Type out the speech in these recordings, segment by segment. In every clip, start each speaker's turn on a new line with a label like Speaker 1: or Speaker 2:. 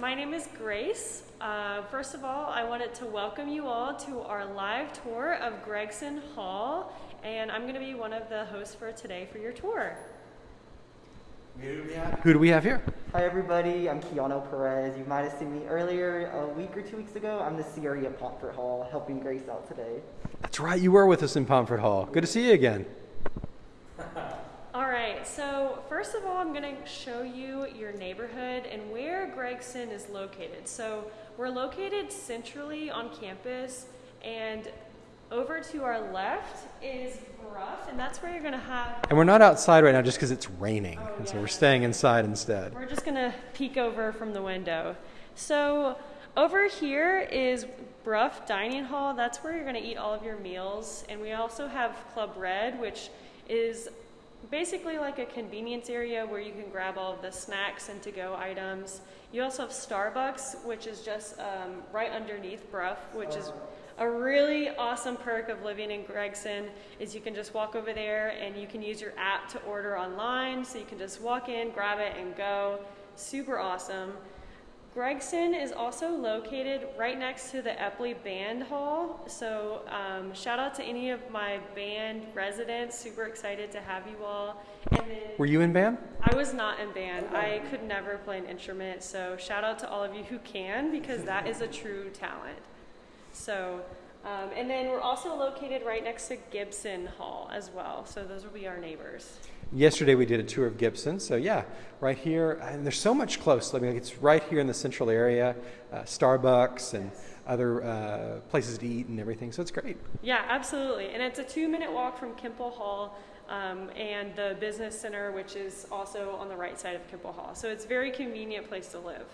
Speaker 1: my name is Grace. Uh, first of all, I wanted to welcome you all to our live tour of Gregson Hall, and I'm going to be one of the hosts for today for your tour.
Speaker 2: Who do we have here?
Speaker 3: Hi everybody, I'm Keanu Perez. You might have seen me earlier a week or two weeks ago. I'm the CRE at Pomfret Hall, helping Grace out today.
Speaker 2: That's right, you were with us in Pomfret Hall. Good to see you again.
Speaker 1: Right, so first of all, I'm going to show you your neighborhood and where Gregson is located. So we're located centrally on campus, and over to our left is Brough, and that's where you're going to have.
Speaker 2: And we're not outside right now just because it's raining,
Speaker 1: Oh,
Speaker 2: and so we're staying inside instead.
Speaker 1: We're just gonna peek over from the window. So over here is Brough Dining Hall. That's where you're gonna eat all of your meals. And we also have Club Red, which is basically like a convenience area where you can grab all of the snacks and to-go items. You also have Starbucks, which is just um, right underneath Brough, which is a really awesome perk of living in Gregson is you can just walk over there and you can use your app to order online. So you can just walk in, grab it, and go. Super awesome. Gregson is also located right next to the Epley Band Hall. So um, shout out to any of my band residents. Super excited to have you all. And then
Speaker 2: Were you in band?
Speaker 1: I was not in band. I could never play an instrument. So shout out to all of you who can because that is a true talent. So, um, and then we're also located right next to Gibson Hall as well. So those will be our neighbors.
Speaker 2: Yesterday we did a tour of Gibson, so yeah, right here, and there's so much close. I mean, it's right here in the central area, uh, Starbucks and other uh, places to eat and everything, so it's great.
Speaker 1: Yeah, absolutely. And it's a two minute walk from Kimpel Hall um, and the business center, which is also on the right side of Kimpel Hall. So it's a very convenient place to live.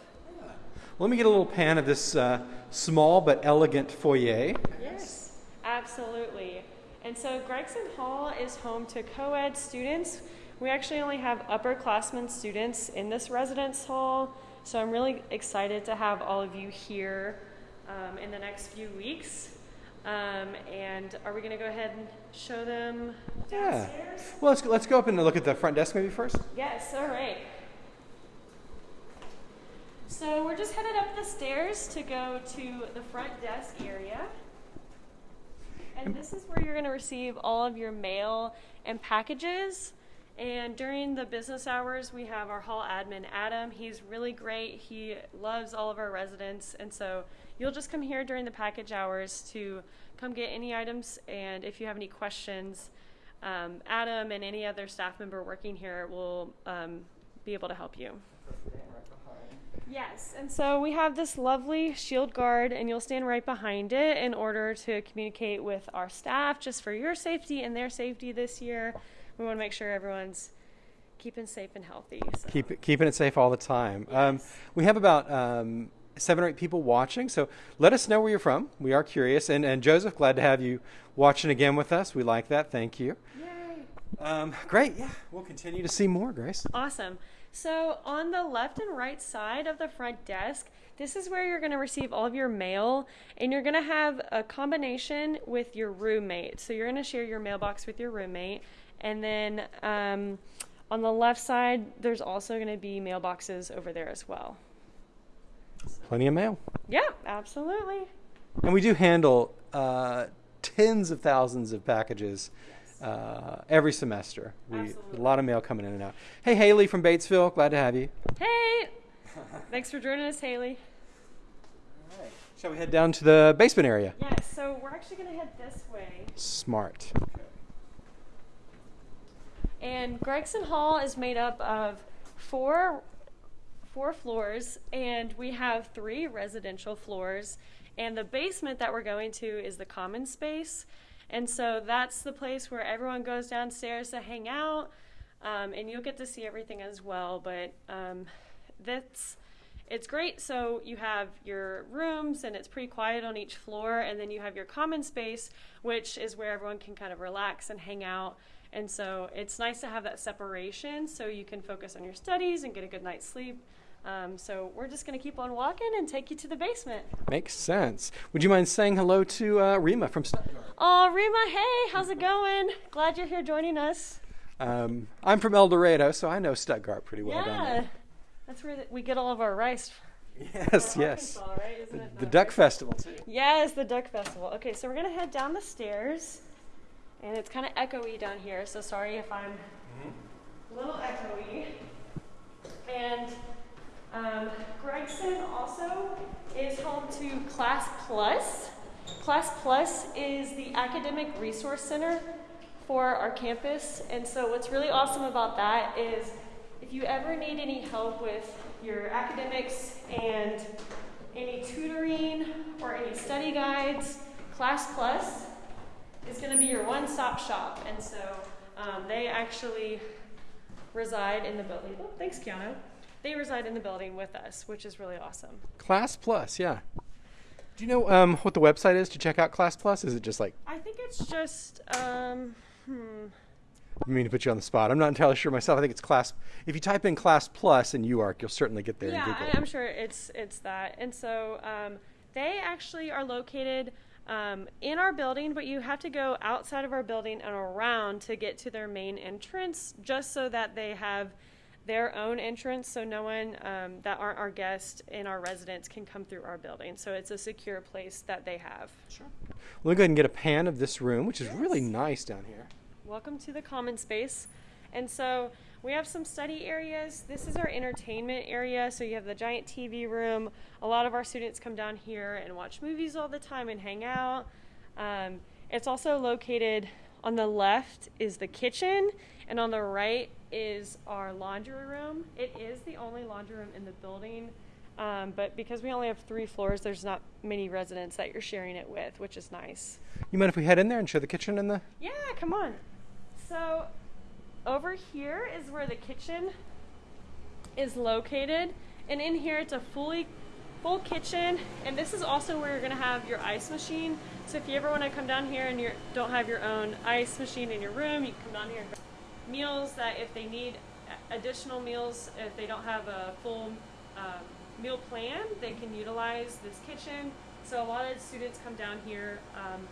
Speaker 2: Let me get a little pan of this uh, small but elegant foyer.
Speaker 1: Yes, absolutely. And so Gregson Hall is home to co ed students. We actually only have upperclassmen students in this residence hall, so I'm really excited to have all of you here um, in the next few weeks. Um, and are we going to go ahead and show them
Speaker 2: Yeah.
Speaker 1: downstairs?
Speaker 2: Well, let's, let's go up and look at the front desk maybe first.
Speaker 1: Yes, all right. So we're just headed up the stairs to go to the front desk area. And this is where you're going to receive all of your mail and packages. And during the business hours, we have our hall admin, Adam. He's really great. He loves all of our residents. And so you'll just come here during the package hours to come get any items. And if you have any questions, um, Adam and any other staff member working here will um, be able to help you. Yes, and so we have this lovely shield guard, and you'll stand right behind it in order to communicate with our staff just for your safety and their safety this year. We want to make sure everyone's keeping safe and healthy. So.
Speaker 2: Keep it, keeping it safe all the time. Um, we have about um, seven or eight people watching, so let us know where you're from. We are curious. And, and Joseph, glad to have you watching again with us. We like that. Thank you.
Speaker 1: Yay!
Speaker 2: Um, great. Yeah, we'll continue to see more, Grace.
Speaker 1: Awesome. So, on the left and right side of the front desk, this is where you're going to receive all of your mail, and you're going to have a combination with your roommate. So, you're going to share your mailbox with your roommate. And then um, on the left side, there's also going to be mailboxes over there as well.
Speaker 2: Plenty of mail.
Speaker 1: Yeah, absolutely.
Speaker 2: And we do handle uh, tens of thousands of packages uh, every semester. We,
Speaker 1: Absolutely.
Speaker 2: a lot of mail coming in and out. Hey, Haley from Batesville, glad to have you.
Speaker 1: Hey! Thanks for joining us, Haley.
Speaker 2: Shall we head down to the basement area?
Speaker 1: Yes, so we're actually going to head this way.
Speaker 2: Smart.
Speaker 1: And Gregson Hall is made up of four four floors, and we have three residential floors. And the basement that we're going to is the common space. And so that's the place where everyone goes downstairs to hang out. Um, and you'll get to see everything as well. But um, that's it's great. So you have your rooms, and it's pretty quiet on each floor. And then you have your common space, which is where everyone can kind of relax and hang out. And so it's nice to have that separation so you can focus on your studies and get a good night's sleep. Um, so we're just going to keep on walking and take you to the basement.
Speaker 2: Makes sense. Would you mind saying hello to uh, Rima from Stuttgart?
Speaker 1: Oh, Rima, hey, how's it going? Glad you're here joining us.
Speaker 2: Um, I'm from El Dorado, so I know Stuttgart pretty well down
Speaker 1: yeah, that's where we get all of our rice
Speaker 2: Yes, yes.
Speaker 1: Arkansas, right? Isn't
Speaker 2: The,
Speaker 1: it
Speaker 2: the Duck? Festival, too.
Speaker 1: Yes, the Duck Festival. Okay, so we're gonna head down the stairs, and it's kind of echoey down here. So sorry if I'm a little echoey. And um, Gregson also is home to Class Plus. Class Plus is the academic resource center for our campus, and so what's really awesome about that is if you ever need any help with your academics and any tutoring or any study guides, Class Plus is going to be your one stop shop. And so um, they actually reside in the building. Oh, thanks, Keanu. They reside in the building with us, which is really awesome.
Speaker 2: Class Plus, yeah. Do you know um, what the website is to check out Class Plus? Is it just like,
Speaker 1: I think it's just, um, hmm.
Speaker 2: I mean to put you on the spot. I'm not entirely sure myself. I think it's Class. If you type in Class Plus in UARK, you'll certainly get there
Speaker 1: Yeah, I'm sure it's it's that. And so um, they actually are located um, in our building, but you have to go outside of our building and around to get to their main entrance, just so that they have their own entrance, so no one um, that aren't our guests and our residents can come through our building. So it's a secure place that they have.
Speaker 2: Sure. Let me go ahead and get a pan of this room, which is really nice down here.
Speaker 1: Welcome to the common space. And so we have some study areas. This is our entertainment area. So you have the giant TV room. A lot of our students come down here and watch movies all the time and hang out. Um, it's also located on the left is the kitchen, and on the right is our laundry room. It is the only laundry room in the building. Um, but because we only have three floors, there's not many residents that you're sharing it with, which is nice.
Speaker 2: You mind if we head in there and show the kitchen and the?
Speaker 1: Yeah, come on. So, over here is where the kitchen is located, and in here it's a fully full kitchen, and this is also where you're gonna have your ice machine. So if you ever want to come down here and you don't have your own ice machine in your room, you can come down here and meals that if they need additional meals, if they don't have a full um, meal plan, they can utilize this kitchen. So a lot of students come down here. Um,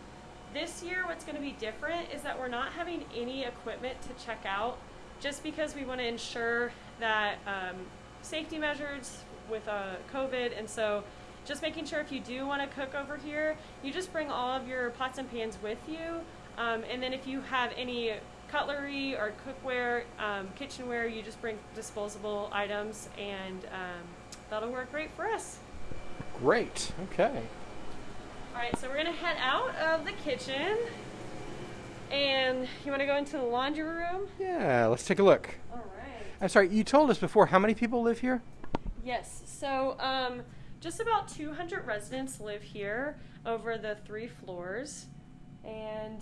Speaker 1: this year, what's going to be different is that we're not having any equipment to check out just because we want to ensure that um, safety measures with uh, COVID. And so, just making sure if you do want to cook over here, you just bring all of your pots and pans with you. Um, and then, if you have any cutlery or cookware, um, kitchenware, you just bring disposable items, and um, that'll work great for us.
Speaker 2: Great. Okay.
Speaker 1: All right, so we're gonna head out of the kitchen, and you want to go into the laundry room.
Speaker 2: Yeah. Let's take a look.
Speaker 1: All right.
Speaker 2: I'm sorry. You told us before how many people live here?
Speaker 1: Yes. So, um, just about 200 residents live here over the three floors, and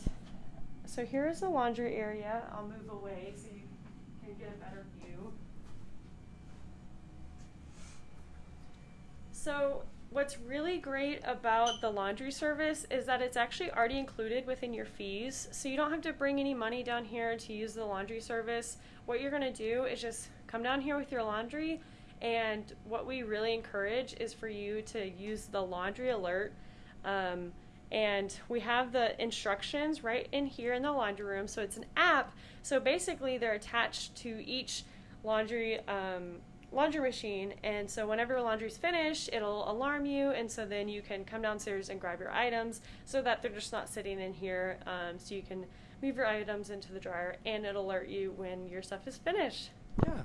Speaker 1: so here is the laundry area. I'll move away so you can get a better view. So, what's really great about the laundry service is that it's actually already included within your fees. So, you don't have to bring any money down here to use the laundry service. What you're going to do is just come down here with your laundry. And what we really encourage is for you to use the laundry alert. Um, and we have the instructions right in here in the laundry room. So it's an app. So basically, they're attached to each laundry um, laundry machine. And so whenever your laundry's finished, it'll alarm you. And so then you can come downstairs and grab your items so that they're just not sitting in here. Um, so you can move your items into the dryer and it'll alert you when your stuff is finished.
Speaker 2: Yeah.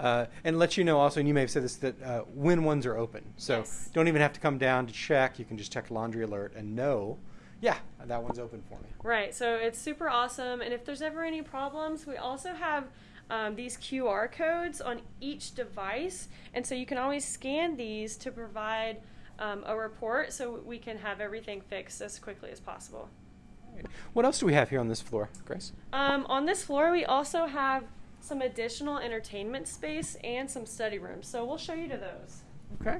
Speaker 2: Uh, and let you know also, and you may have said this, that uh, when ones are open. So
Speaker 1: Yes.
Speaker 2: don't even have to come down to check. You can just check laundry alert and know, yeah, that one's open for me.
Speaker 1: Right, so it's super awesome. And if there's ever any problems, we also have um, these QR codes on each device. And so you can always scan these to provide um, a report so we can have everything fixed as quickly as possible.
Speaker 2: What else do we have here on this floor, Grace?
Speaker 1: Um, on this floor, we also have some additional entertainment space and some study rooms. So we'll show you to those.
Speaker 2: Okay.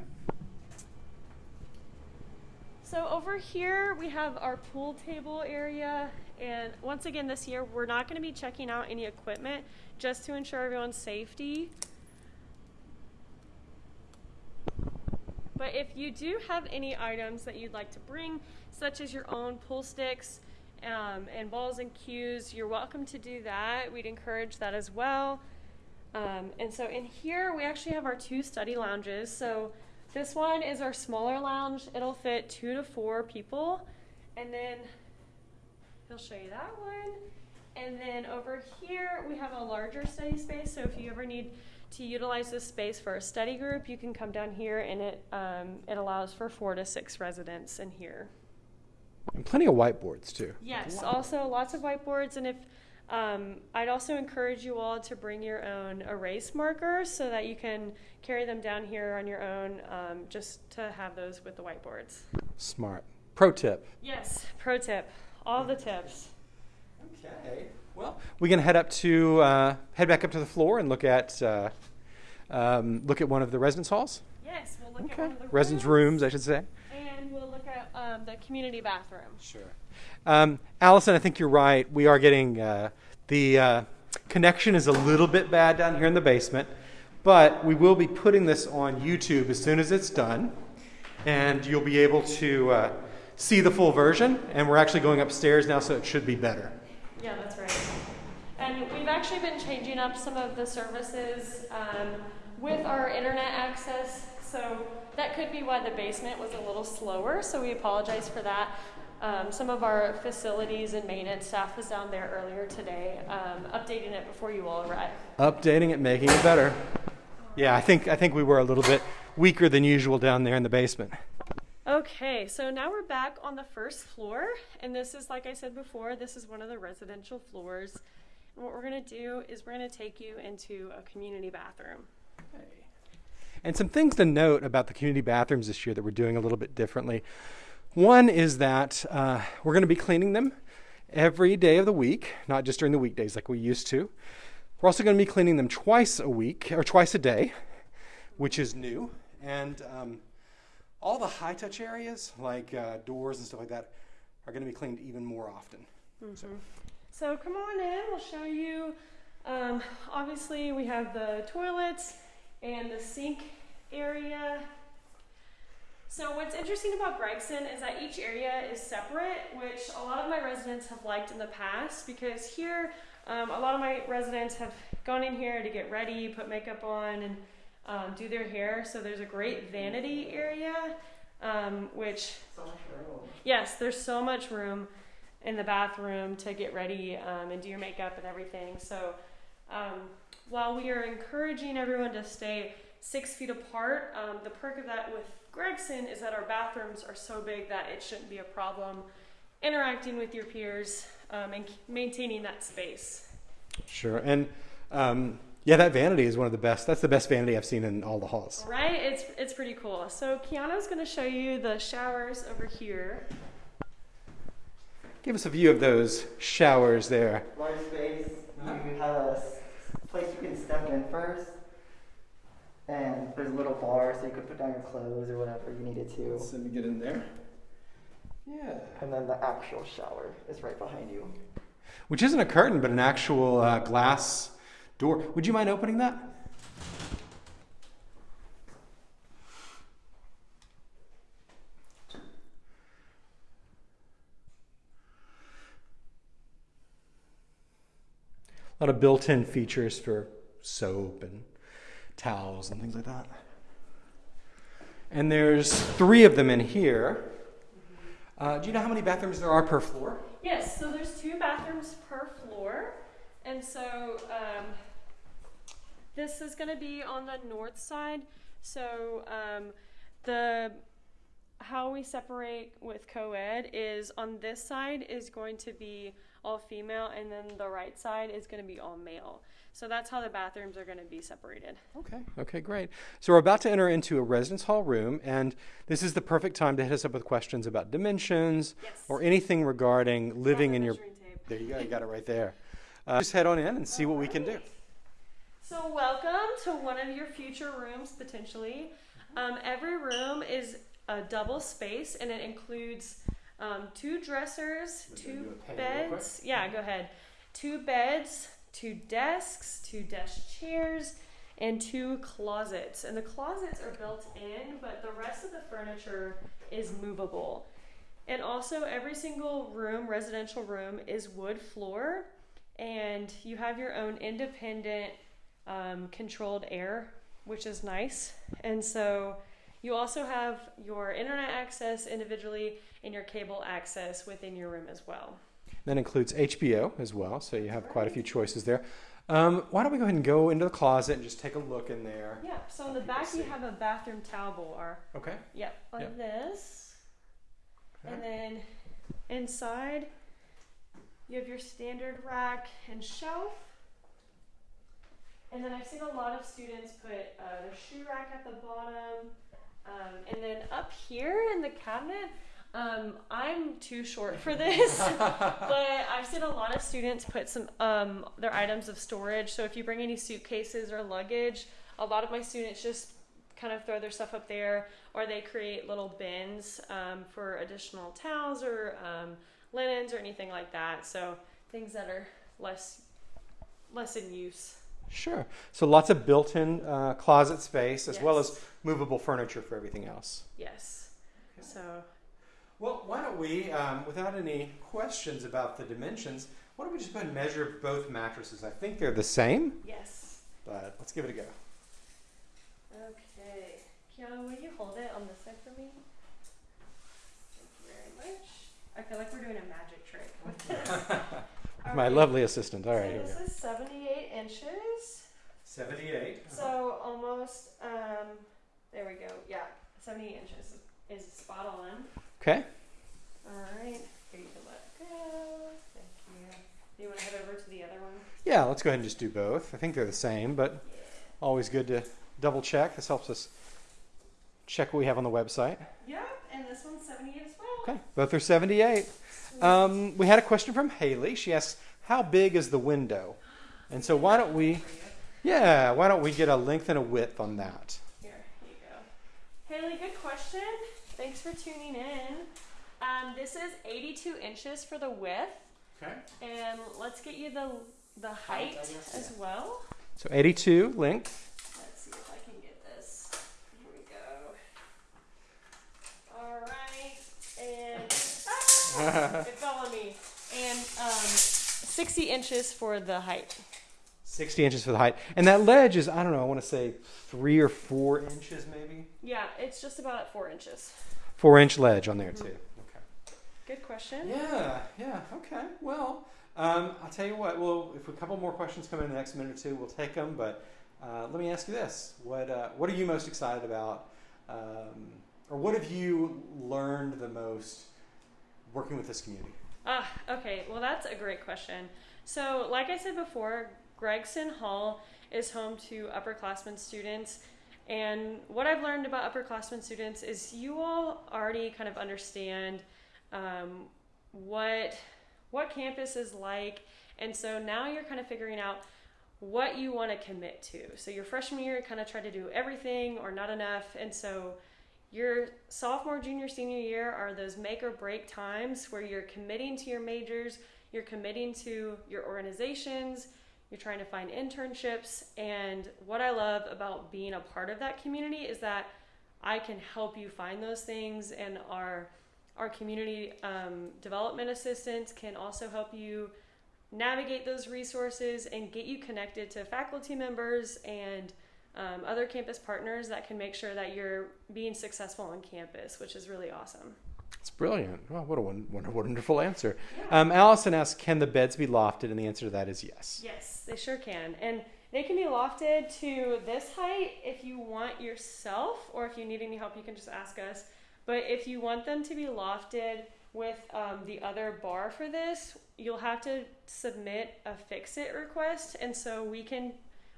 Speaker 1: So over here we have our pool table area and once again this year we're not going to be checking out any equipment just to ensure everyone's safety. But if you do have any items that you'd like to bring, such as your own pool sticks um, and balls and cues, you're welcome to do that. We'd encourage that as well. Um, and so in here, we actually have our two study lounges. So This one is our smaller lounge. It'll fit two to four people. And then he'll show you that one. And then over here, we have a larger study space. So if you ever need to utilize this space for a study group, you can come down here and it, um, it allows for four to six residents in here.
Speaker 2: And plenty of whiteboards too.
Speaker 1: Yes, also lots of whiteboards, and if um, I'd also encourage you all to bring your own erase markers so that you can carry them down here on your own, um, just to have those with the whiteboards.
Speaker 2: Smart. Pro tip.
Speaker 1: Yes, pro tip, all the tips.
Speaker 2: Okay. Well, we can head up to uh, head back up to the floor and look at uh, um, look at one of the residence halls.
Speaker 1: Yes, we'll look at
Speaker 2: Okay.
Speaker 1: one of the
Speaker 2: Residence rooms, I should say.
Speaker 1: And we'll look at um, the community bathroom.
Speaker 2: Sure. Um, Allison, I think you're right. We are getting uh, the uh, connection is a little bit bad down here in the basement, but we will be putting this on YouTube as soon as it's done, and you'll be able to uh, see the full version. And we're actually going upstairs now, so it should be better.
Speaker 1: Yeah, that's right. And we've actually been changing up some of the services um, with our internet access. So that could be why the basement was a little slower. So we apologize for that. Um, some of our facilities and maintenance staff was down there earlier today, um, updating it before you all arrived.
Speaker 2: Updating it, making it better. Yeah, I think I think we were a little bit weaker than usual down there in the basement.
Speaker 1: Okay, so now we're back on the first floor, and this is, like I said before, this is one of the residential floors. And what we're going to do is we're going to take you into a community bathroom.
Speaker 2: And some things to note about the community bathrooms this year that we're doing a little bit differently. One is that uh, we're going to be cleaning them every day of the week, not just during the weekdays like we used to. We're also going to be cleaning them twice a week or twice a day, which is new. And um, all the high touch areas, like uh, doors and stuff like that, are going to be cleaned even more often. So,
Speaker 1: So come on in, we'll show you. Um, obviously, we have the toilets and the sink area. So what's interesting about Gregson is that each area is separate, which a lot of my residents have liked in the past because here, um, a lot of my residents have gone in here to get ready, put makeup on, and um, do their hair. So there's a great vanity area, um, which
Speaker 3: So much room.
Speaker 1: Yes, there's so much room in the bathroom to get ready um, and do your makeup and everything. So, um, while we are encouraging everyone to stay six feet apart, um, the perk of that with Gregson is that our bathrooms are so big that it shouldn't be a problem interacting with your peers um, and maintaining that space.
Speaker 2: sure. And um, yeah, that vanity is one of the best. That's the best vanity I've seen in all the halls.
Speaker 1: Right? It's it's pretty cool. So Kiana's going to show you the showers over here.
Speaker 2: Give us a view of those showers there.
Speaker 3: Large space. You have a s- place you can step in first. And there's a little bar so you could put down your clothes or whatever you needed to.
Speaker 2: let me get in there. Yeah.
Speaker 3: And then the actual shower is right behind you.
Speaker 2: Which isn't a curtain, but an actual uh, glass door. Would you mind opening that? A lot of built in features for soap and towels and things like that. And there's three of them in here. Uh, do you know how many bathrooms there are per floor?
Speaker 1: Yes, so there's two bathrooms per floor, and so um, this is going to be on the north side. So um, the how we separate with co-ed is on this side is going to be all female, and then the right side is going to be all male. So that's how the bathrooms are going to be separated.
Speaker 2: Okay. Okay, great. So we're about to enter into a residence hall room, and this is the perfect time to hit us up with questions about dimensions
Speaker 1: Yes.
Speaker 2: or anything regarding living in your.
Speaker 1: tape.
Speaker 2: There you go. You got it right there. Uh, just head on in and see what we can do.
Speaker 1: So, welcome to one of your future rooms potentially. Um, every room is a double space and it includes um, two dressers,
Speaker 2: We're
Speaker 1: two
Speaker 2: do a pay real quick.
Speaker 1: beds. Yeah, go ahead. Two beds, two desks, two desk chairs, and two closets. And the closets are built in, but the rest of the furniture is movable. And also, every single room, residential room, is wood floor, and you have your own independent um, controlled air, which is nice. And so You also have your internet access individually and your cable access within your room as well.
Speaker 2: That includes HBO as well, so you have quite a few choices there. Um, why don't we go ahead and go into the closet and just take a look in there?
Speaker 1: Yeah, so in the back you have a bathroom towel bar.
Speaker 2: Okay.
Speaker 1: Yep, like
Speaker 2: Yep.
Speaker 1: this.
Speaker 2: Okay.
Speaker 1: And then inside, you have your standard rack and shelf. And then I've seen a lot of students put uh, their shoe rack at the bottom. Um, and then up here in the cabinet, um, I'm too short for this, but I've seen a lot of students put some um, their items of storage. So if you bring any suitcases or luggage, a lot of my students just kind of throw their stuff up there, or they create little bins um, for additional towels or um, linens or anything like that. So things that are less less in use.
Speaker 2: Sure. So lots of built-in uh, closet space as well as movable furniture for everything else.
Speaker 1: Yes. So
Speaker 2: Well, why don't we, um, without any questions about the dimensions, why don't we just go ahead and measure both mattresses? I think they're the same,
Speaker 1: yes.
Speaker 2: but let's give it a go.
Speaker 1: Okay. Kiana, will you hold it on this side for me? Thank you very much. I feel like we're doing a magic trick with this. All
Speaker 2: My
Speaker 1: right.
Speaker 2: lovely assistant. All right,
Speaker 1: so
Speaker 2: here we
Speaker 1: this
Speaker 2: go.
Speaker 1: is 78 inches.
Speaker 2: 78.
Speaker 1: So almost, um, there we go. Yeah, 78 inches is spot on.
Speaker 2: Okay.
Speaker 1: All right. Here you can let go. Thank you. Do you want to head over to the other one?
Speaker 2: Yeah, let's go ahead and just do both. I think they're the same, but
Speaker 1: Yeah.
Speaker 2: always good to double check. This helps us check what we have on the website.
Speaker 1: Yep, and this one's 78 as well.
Speaker 2: Okay, both are 78. Um, we had a question from Haley. She asks, "How big is the window?" And so why don't we, yeah, why don't we get a length and a width on that?
Speaker 1: Here, here you go. Haley, good question. Thanks for tuning in. Um, this is 82 inches for the width,
Speaker 2: Okay.
Speaker 1: and let's get you the the height
Speaker 3: I guess,
Speaker 1: as well.
Speaker 2: So 82 length.
Speaker 1: Let's see if I can get this. Here we go. All right, and ah, it fell on me. And um, 60 inches for the height.
Speaker 2: 60 inches for the height. And that ledge is, I don't know, I want to say three or four inches maybe?
Speaker 1: Yeah, it's just about at four inches.
Speaker 2: Four inch ledge on there too. Okay.
Speaker 1: Good question.
Speaker 2: Yeah, yeah, okay. Well, um, I'll tell you what, well, if a couple more questions come in the next minute or two, we'll take them. But uh, let me ask you this what, uh, what are you most excited about? Um, or what have you learned the most working with this community?
Speaker 1: Ah, okay. Well, that's a great question. So, like I said before, Gregson Hall is home to upperclassmen students. And what I've learned about upperclassmen students is you all already kind of understand um, what what campus is like, and so now you're kind of figuring out what you want to commit to. So your freshman year, kind of try to do everything or not enough, and so your sophomore, junior, senior year are those make or break times where you're committing to your majors, you're committing to your organizations, you're trying to find internships. And what I love about being a part of that community is that I can help you find those things, and our our community um, development assistants can also help you navigate those resources and get you connected to faculty members and um, other campus partners that can make sure that you're being successful on campus, which is really awesome.
Speaker 2: It's brilliant. Well, what a won- wonder- wonderful answer. Um, Allison asks, can the beds be lofted? And the answer to that is yes.
Speaker 1: Yes, they sure can. And they can be lofted to this height if you want yourself, or if you need any help, you can just ask us. But if you want them to be lofted with um, the other bar for this, you'll have to submit a fix it request, and so we can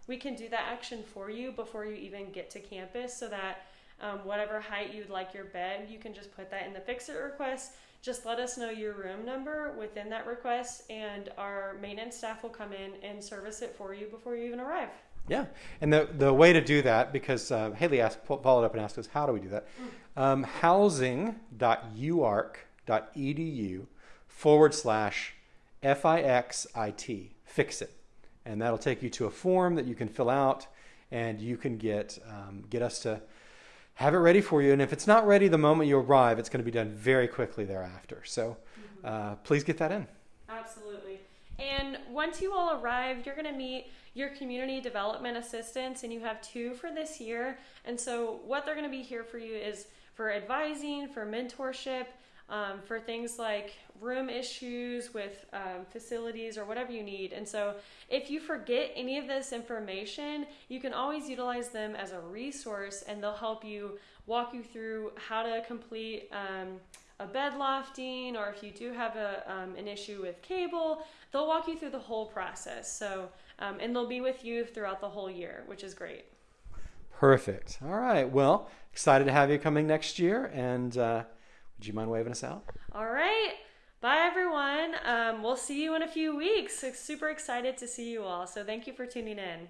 Speaker 1: we can do that action for you before you even get to campus, so that um, whatever height you'd like your bed, you can just put that in the fix it request. Just let us know your room number within that request, and our maintenance staff will come in and service it for you before you even arrive.
Speaker 2: Yeah, and the the way to do that, because uh, Haley asked, followed up and asked us, how do we do that? Um, housing.uark.edu forward slash FIXIT, fix it. And that'll take you to a form that you can fill out and you can get, um, get us to have it ready for you. And if it's not ready the moment you arrive, it's going to be done very quickly thereafter. So uh, please get that in.
Speaker 1: Absolutely. And once you all arrive, you're going to meet your community development assistants, and you have two for this year. And so, what they're going to be here for you is for advising, for mentorship, um, for things like room issues with um, facilities or whatever you need. And so, if you forget any of this information, you can always utilize them as a resource and they'll help you walk you through how to complete. Um, a bed lofting, or if you do have a, um, an issue with cable, they'll walk you through the whole process. So, um, and they'll be with you throughout the whole year, which is great.
Speaker 2: Perfect. All right. Well, excited to have you coming next year. And uh, would you mind waving us out?
Speaker 1: All right. Bye, everyone. Um, we'll see you in a few weeks. Super excited to see you all. So, thank you for tuning in.